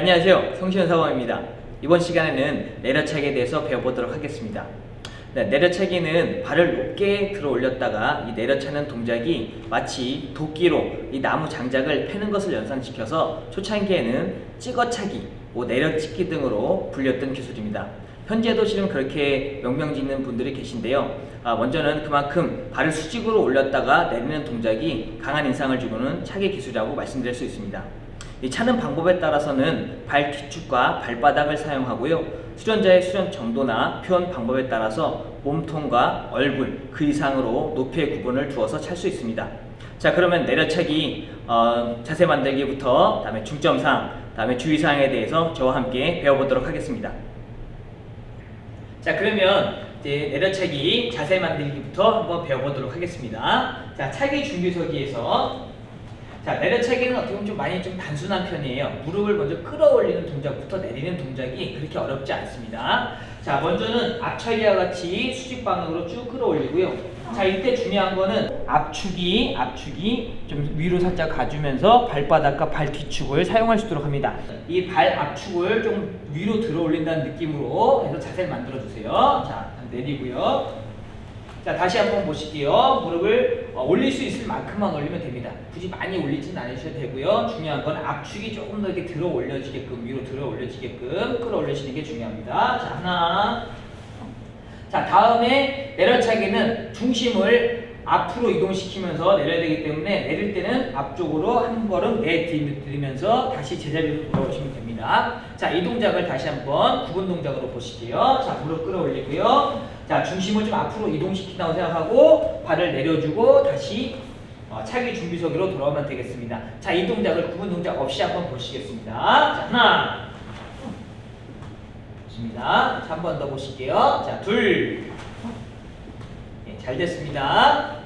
안녕하세요. 성시현 사범입니다. 이번 시간에는 내려차기에 대해서 배워보도록 하겠습니다. 네, 내려차기는 발을 높게 들어 올렸다가 이 내려차는 동작이 마치 도끼로 이 나무 장작을 패는 것을 연상시켜서 초창기에는 찍어차기, 뭐 내려찍기 등으로 불렸던 기술입니다. 현재도 실은 그렇게 명명 짓는 분들이 계신데요. 아, 먼저는 그만큼 발을 수직으로 올렸다가 내리는 동작이 강한 인상을 주고는 차기 기술이라고 말씀드릴 수 있습니다. 이 차는 방법에 따라서는 발 뒤축과 발바닥을 사용하고요. 수련자의 수련 정도나 표현 방법에 따라서 몸통과 얼굴 그 이상으로 높이의 구분을 두어서 찰 수 있습니다. 자 그러면 내려차기 어, 자세 만들기부터 다음에 중점상 다음에 주의사항에 대해서 저와 함께 배워보도록 하겠습니다. 자 그러면 이제 내려차기 자세 만들기부터 한번 배워보도록 하겠습니다. 자 차기 준비서기에서 자 내려차기는 어떻게 보면 좀 많이 좀 단순한 편이에요. 무릎을 먼저 끌어올리는 동작부터 내리는 동작이 그렇게 어렵지 않습니다. 자 먼저는 앞차기와 같이 수직 방향으로 쭉 끌어올리고요. 자 이때 중요한 거는 앞축이 앞축이 좀 위로 살짝 가주면서 발바닥과 발 뒤축을 사용할 수 있도록 합니다. 이 발 앞축을 좀 위로 들어 올린다는 느낌으로 해서 자세를 만들어 주세요. 자 내리고요. 자 다시 한번 보실게요. 무릎을 어, 올릴 수 있을 만큼만 올리면 됩니다. 굳이 많이 올리진 않으셔도 되고요. 중요한 건 앞축이 조금 더 이렇게 들어 올려지게끔 위로 들어 올려지게끔 끌어올리시는 게 중요합니다. 자 하나 자 다음에 내려차기는 중심을 앞으로 이동시키면서 내려야 되기 때문에 내릴 때는 앞쪽으로 한 걸음 내디디면서 다시 제자리로 돌아오시면 됩니다. 자 이 동작을 다시 한번 구분 동작으로 보실게요. 자 무릎 끌어올리고요. 자 중심을 좀 앞으로 이동시킨다고 생각하고 발을 내려주고 다시 어, 차기 준비석으로 돌아오면 되겠습니다. 자 이 동작을 구분 동작 없이 한번 보시겠습니다. 자 하나 좋습니다. 한 번 더 보실게요. 자 둘. 네, 잘 됐습니다.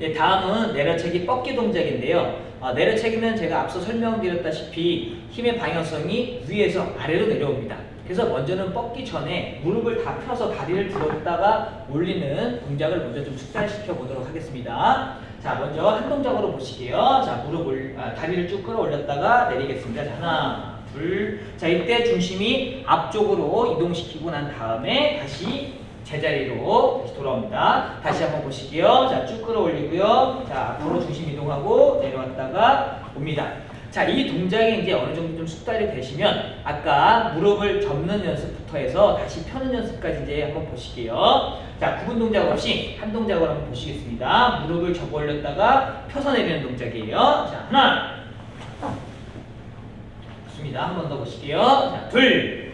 네, 다음은 내려차기 뻗기 동작인데요. 어, 내려차기는 제가 앞서 설명드렸다시피 힘의 방향성이 위에서 아래로 내려옵니다. 그래서 먼저는 뻗기 전에 무릎을 다 펴서 다리를 들었다가 올리는 동작을 먼저 좀 숙달시켜 보도록 하겠습니다. 자, 먼저 한 동작으로 보실게요. 자, 무릎 을 아, 다리를 쭉 끌어올렸다가 내리겠습니다. 자, 하나, 둘. 자, 이때 중심이 앞쪽으로 이동시키고 난 다음에 다시 제자리로 다시 돌아옵니다. 다시 한번 보실게요. 자, 쭉 끌어올리고요. 자, 앞으로 중심 이동하고 내려왔다가 옵니다. 자, 이 동작이 이제 어느 정도 좀 숙달이 되시면 아까 무릎을 접는 연습부터 해서 다시 펴는 연습까지 이제 한번 보실게요. 자, 구분 동작 없이 한 동작으로 한번 보시겠습니다. 무릎을 접어 올렸다가 펴서 내리는 동작이에요. 자, 하나. 좋습니다. 한 번 더 보실게요. 자, 둘.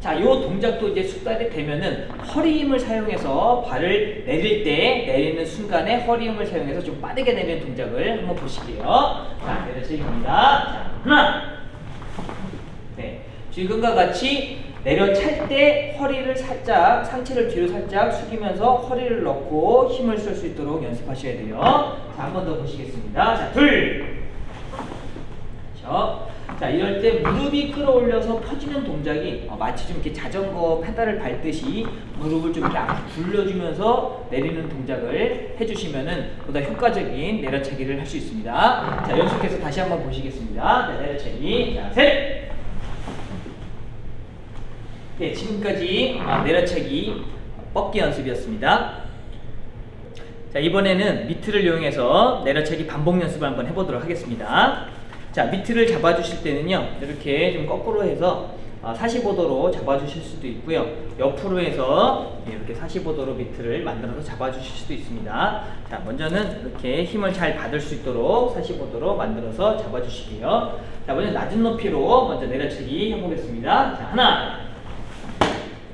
자, 이 동작도 이제 숙달이 되면은 허리 힘을 사용해서 발을 내릴 때 내리는 순간에 허리 힘을 사용해서 좀 빠르게 내리는 동작을 한번 보실게요. 자, 내려치기입니다. 자, 하나. 네. 지금과 같이 내려찰 때 허리를 살짝 상체를 뒤로 살짝 숙이면서 허리를 넣고 힘을 쓸 수 있도록 연습하셔야 돼요. 자, 한 번 더 보시겠습니다. 자, 둘. 그렇죠. 자 이럴 때 무릎이 끌어올려서 펴지는 동작이 어, 마치 좀 이렇게 자전거 페달을 밟듯이 무릎을 좀 이렇게 굴려주면서 내리는 동작을 해주시면은 보다 효과적인 내려차기를 할 수 있습니다. 자 연속해서 다시 한번 보시겠습니다. 네, 내려차기 자 셋. 네 지금까지 아, 내려차기 뻗기 연습이었습니다. 자 이번에는 미트를 이용해서 내려차기 반복 연습을 한번 해보도록 하겠습니다. 자 미트를 잡아주실 때는요 이렇게 좀 거꾸로 해서 45도로 잡아주실 수도 있고요. 옆으로 해서 이렇게 45도로 미트를 만들어서 잡아주실 수도 있습니다. 자 먼저는 이렇게 힘을 잘 받을 수 있도록 45도로 만들어서 잡아주시고요. 자 먼저 낮은 높이로 먼저 내려치기 해보겠습니다. 자 하나.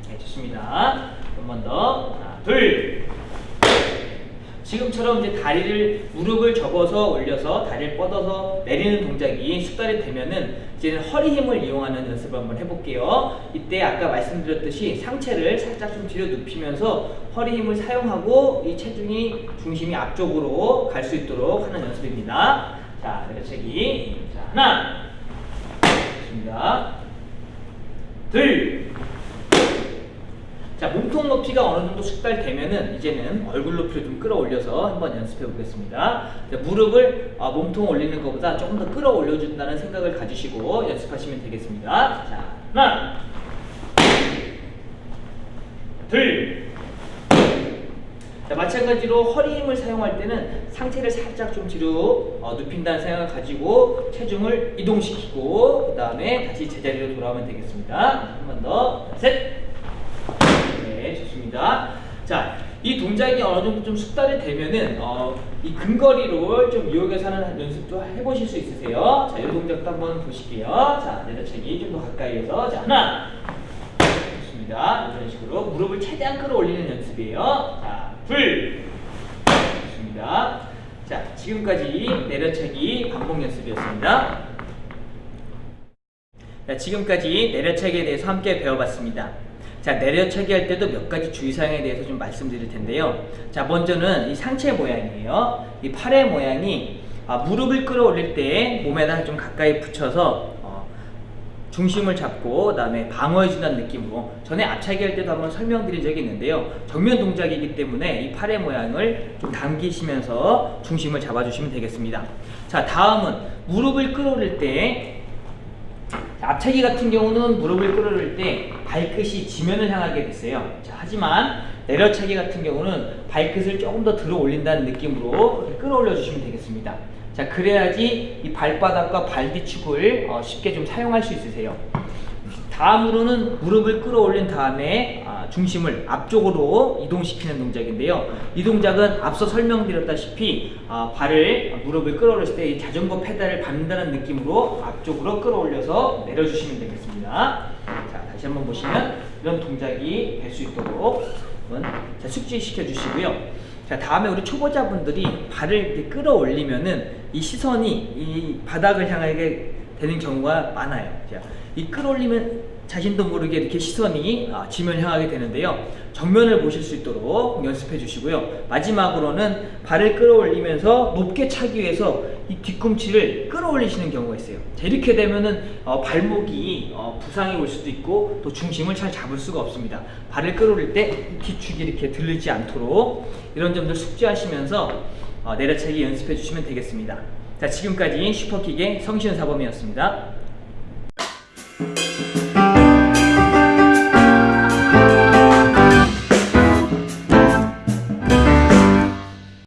네 좋습니다. 한 번 더. 하나 둘 지금처럼 이제 다리를 무릎을 접어서 올려서 다리를 뻗어서 내리는 동작이 숙달이 되면은 이제는 허리 힘을 이용하는 연습을 한번 해볼게요. 이때 아까 말씀드렸듯이 상체를 살짝 좀 뒤로 눕히면서 허리 힘을 사용하고 이 체중이 중심이 앞쪽으로 갈 수 있도록 하는 연습입니다. 자, 내려치기. 자, 하나. 좋습니다. 둘. 자, 몸통 높이가 어느 정도 숙달되면은 이제는 얼굴 높이를 좀 끌어올려서 한번 연습해 보겠습니다. 자, 무릎을 아, 몸통 올리는 것보다 조금 더 끌어올려 준다는 생각을 가지시고 연습하시면 되겠습니다. 자, 하나, 둘. 자, 마찬가지로 허리 힘을 사용할 때는 상체를 살짝 좀 뒤로 어, 눕힌다는 생각을 가지고 체중을 이동시키고 그 다음에 다시 제자리로 돌아오면 되겠습니다. 한 번 더, 셋. 네, 좋습니다. 자, 이 동작이 어느 정도 좀 숙달이 되면은 어, 이 근거리를 좀 이용해서 하는 연습도 해보실 수 있으세요. 자, 이 동작도 한번 보실게요. 자, 내려차기 좀 더 가까이에서 자 하나, 좋습니다. 이런 식으로 무릎을 최대한 끌어올리는 연습이에요. 자, 둘, 좋습니다. 자, 지금까지 내려차기 반복 연습이었습니다. 자, 지금까지 내려차기에 대해서 함께 배워봤습니다. 자, 내려차기 할 때도 몇 가지 주의사항에 대해서 좀 말씀드릴 텐데요. 자, 먼저는 이 상체 모양이에요. 이 팔의 모양이 아, 무릎을 끌어올릴 때 몸에다 좀 가까이 붙여서 어, 중심을 잡고 그 다음에 방어해준다는 느낌으로 전에 앞차기 할 때도 한번 설명드린 적이 있는데요. 정면 동작이기 때문에 이 팔의 모양을 좀 당기시면서 중심을 잡아주시면 되겠습니다. 자, 다음은 무릎을 끌어올릴 때 자, 앞차기 같은 경우는 무릎을 끌어올릴 때 발끝이 지면을 향하게 됐어요. 자, 하지만 내려차기 같은 경우는 발끝을 조금 더 들어 올린다는 느낌으로 끌어올려 주시면 되겠습니다. 자, 그래야지 이 발바닥과 발 뒤축을 어, 쉽게 좀 사용할 수 있으세요. 다음으로는 무릎을 끌어올린 다음에 아, 중심을 앞쪽으로 이동시키는 동작인데요. 이 동작은 앞서 설명드렸다시피 아, 발을 무릎을 끌어올렸을 때이 자전거 페달을 밟는다는 느낌으로 앞쪽으로 끌어올려서 내려주시면 되겠습니다. 한번 보시면 이런 동작이 될 수 있도록 자, 숙지시켜 주시고요. 자, 다음에 우리 초보자분들이 발을 끌어올리면은 이 시선이 이 바닥을 향하게 되는 경우가 많아요. 자, 이 끌어올리면 자신도 모르게 이렇게 시선이 아, 지면 향하게 되는데요. 정면을 보실 수 있도록 연습해 주시고요. 마지막으로는 발을 끌어올리면서 높게 차기 위해서 이 뒤꿈치를 끌어올리시는 경우가 있어요. 자, 이렇게 되면은 어, 발목이 어, 부상이 올 수도 있고 또 중심을 잘 잡을 수가 없습니다. 발을 끌어올릴 때 뒤축이 이렇게 들리지 않도록 이런 점들 숙지하시면서 어, 내려차기 연습해 주시면 되겠습니다. 자, 지금까지 슈퍼킥의 성시현 사범이었습니다.